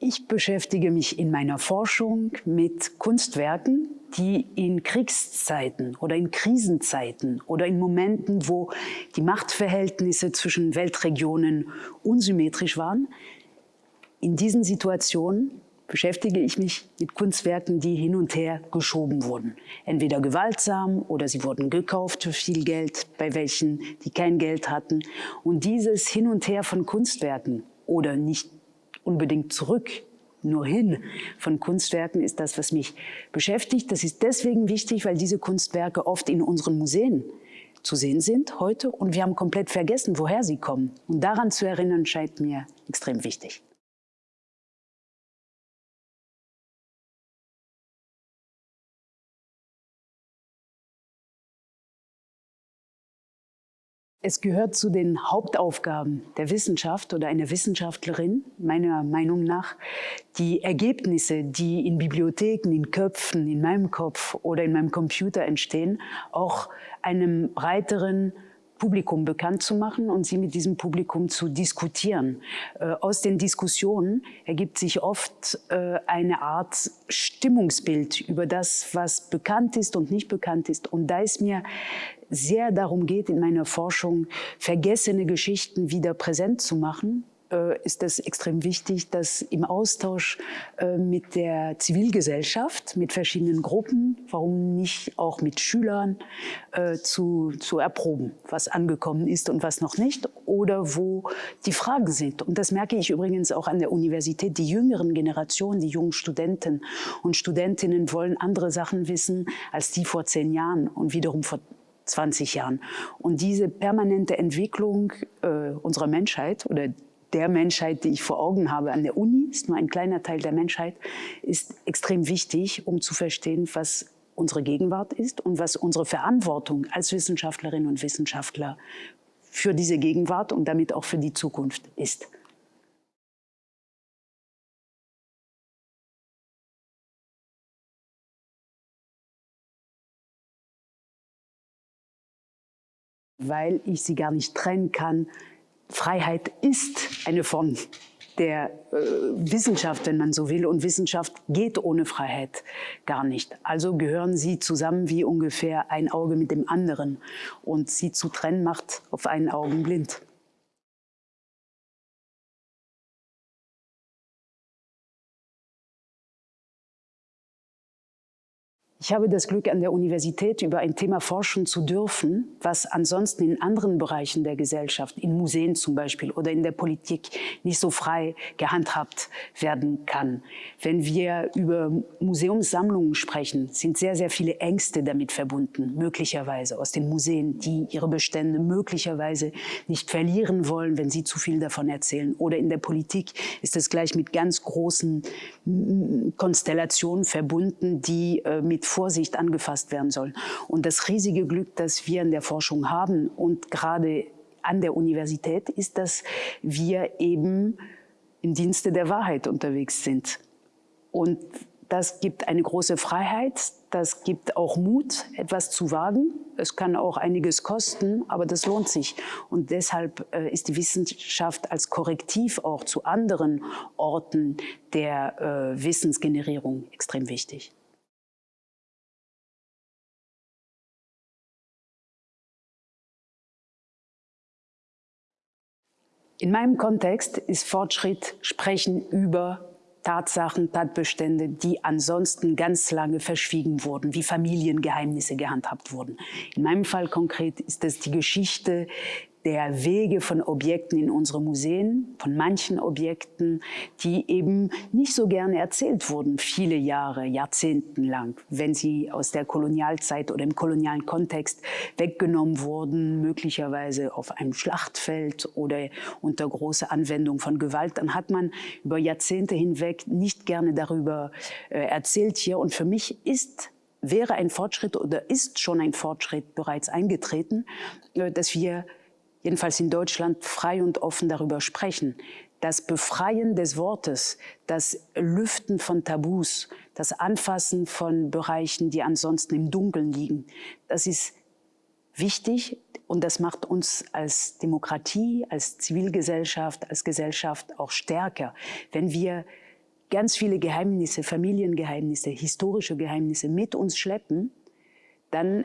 Ich beschäftige mich in meiner Forschung mit Kunstwerken, die in Kriegszeiten oder in Krisenzeiten oder in Momenten, wo die Machtverhältnisse zwischen Weltregionen unsymmetrisch waren, in diesen Situationen beschäftige ich mich mit Kunstwerken, die hin und her geschoben wurden. Entweder gewaltsam oder sie wurden gekauft für viel Geld, bei welchen, die kein Geld hatten. Und dieses Hin und Her von Kunstwerken oder nicht unbedingt zurück, nur hin von Kunstwerken ist das, was mich beschäftigt. Das ist deswegen wichtig, weil diese Kunstwerke oft in unseren Museen zu sehen sind heute und wir haben komplett vergessen, woher sie kommen. Und daran zu erinnern, scheint mir extrem wichtig. Es gehört zu den Hauptaufgaben der Wissenschaft oder einer Wissenschaftlerin, meiner Meinung nach, die Ergebnisse, die in Bibliotheken, in Köpfen, in meinem Kopf oder in meinem Computer entstehen, auch einem breiteren Publikum bekannt zu machen und sie mit diesem Publikum zu diskutieren. Äh, aus den Diskussionen ergibt sich oft äh, eine Art Stimmungsbild über das, was bekannt ist und nicht bekannt ist. Und da es mir sehr darum geht, in meiner Forschung vergessene Geschichten wieder präsent zu machen, ist es extrem wichtig, dass im Austausch äh, mit der Zivilgesellschaft, mit verschiedenen Gruppen, warum nicht auch mit Schülern, äh, zu, zu erproben, was angekommen ist und was noch nicht oder wo die Fragen sind. Und das merke ich übrigens auch an der Universität. Die jüngeren Generationen, die jungen Studenten und Studentinnen wollen andere Sachen wissen als die vor zehn Jahren und wiederum vor 20 Jahren. Und diese permanente Entwicklung äh, unserer Menschheit oder der Menschheit, die ich vor Augen habe an der Uni, ist nur ein kleiner Teil der Menschheit, ist extrem wichtig, um zu verstehen, was unsere Gegenwart ist und was unsere Verantwortung als Wissenschaftlerinnen und Wissenschaftler für diese Gegenwart und damit auch für die Zukunft ist. Weil ich sie gar nicht trennen kann Freiheit ist eine Form der äh, Wissenschaft, wenn man so will. Und Wissenschaft geht ohne Freiheit gar nicht. Also gehören sie zusammen wie ungefähr ein Auge mit dem anderen. Und sie zu trennen macht auf einen Augen blind. Ich habe das Glück, an der Universität über ein Thema forschen zu dürfen, was ansonsten in anderen Bereichen der Gesellschaft, in Museen zum Beispiel oder in der Politik nicht so frei gehandhabt werden kann. Wenn wir über Museumssammlungen sprechen, sind sehr, sehr viele Ängste damit verbunden, möglicherweise aus den Museen, die ihre Bestände möglicherweise nicht verlieren wollen, wenn sie zu viel davon erzählen. Oder in der Politik ist es gleich mit ganz großen Konstellationen verbunden, die äh, mit Vorsicht angefasst werden sollen. Und das riesige Glück, das wir in der Forschung haben und gerade an der Universität, ist, dass wir eben im Dienste der Wahrheit unterwegs sind. Und das gibt eine große Freiheit, das gibt auch Mut, etwas zu wagen. Es kann auch einiges kosten, aber das lohnt sich. Und deshalb äh, ist die Wissenschaft als Korrektiv auch zu anderen Orten der äh, Wissensgenerierung extrem wichtig. In meinem Kontext ist Fortschritt Sprechen über Tatsachen, Tatbestände, die ansonsten ganz lange verschwiegen wurden, wie Familiengeheimnisse gehandhabt wurden. In meinem Fall konkret ist es die Geschichte der Wege von Objekten in unsere Museen, von manchen Objekten, die eben nicht so gerne erzählt wurden, viele Jahre, Jahrzehnten lang, wenn sie aus der Kolonialzeit oder im kolonialen Kontext weggenommen wurden, möglicherweise auf einem Schlachtfeld oder unter großer Anwendung von Gewalt, dann hat man über Jahrzehnte hinweg nicht gerne darüber äh, erzählt hier. Und für mich ist wäre ein Fortschritt oder ist schon ein Fortschritt bereits eingetreten, äh, dass wir jedenfalls in Deutschland, frei und offen darüber sprechen. Das Befreien des Wortes, das Lüften von Tabus, das Anfassen von Bereichen, die ansonsten im Dunkeln liegen, das ist wichtig und das macht uns als Demokratie, als Zivilgesellschaft, als Gesellschaft auch stärker, wenn wir ganz viele Geheimnisse, Familiengeheimnisse, historische Geheimnisse mit uns schleppen, dann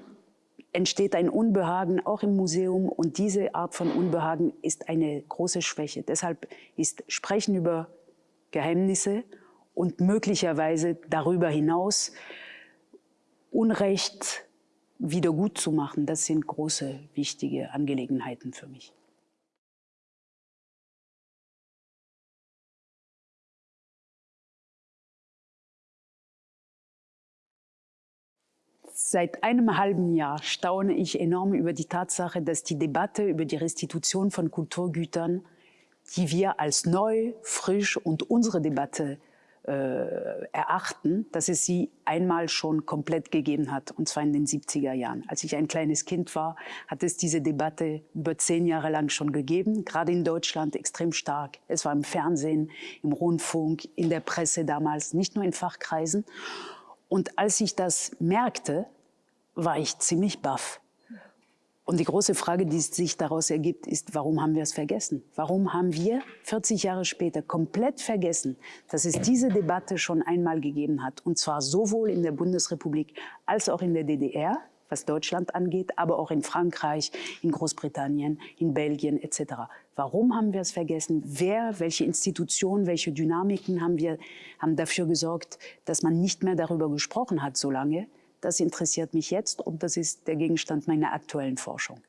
entsteht ein Unbehagen auch im Museum und diese Art von Unbehagen ist eine große Schwäche. Deshalb ist Sprechen über Geheimnisse und möglicherweise darüber hinaus Unrecht wieder gut zu machen, das sind große, wichtige Angelegenheiten für mich. Seit einem halben Jahr staune ich enorm über die Tatsache, dass die Debatte über die Restitution von Kulturgütern, die wir als neu, frisch und unsere Debatte äh, erachten, dass es sie einmal schon komplett gegeben hat, und zwar in den 70er Jahren. Als ich ein kleines Kind war, hat es diese Debatte über zehn Jahre lang schon gegeben, gerade in Deutschland extrem stark. Es war im Fernsehen, im Rundfunk, in der Presse damals, nicht nur in Fachkreisen. Und als ich das merkte, war ich ziemlich baff. Und die große Frage, die sich daraus ergibt, ist, warum haben wir es vergessen? Warum haben wir 40 Jahre später komplett vergessen, dass es diese Debatte schon einmal gegeben hat? Und zwar sowohl in der Bundesrepublik als auch in der DDR, was Deutschland angeht, aber auch in Frankreich, in Großbritannien, in Belgien etc. Warum haben wir es vergessen? Wer, welche Institutionen, welche Dynamiken haben, wir, haben dafür gesorgt, dass man nicht mehr darüber gesprochen hat so lange? Das interessiert mich jetzt und das ist der Gegenstand meiner aktuellen Forschung.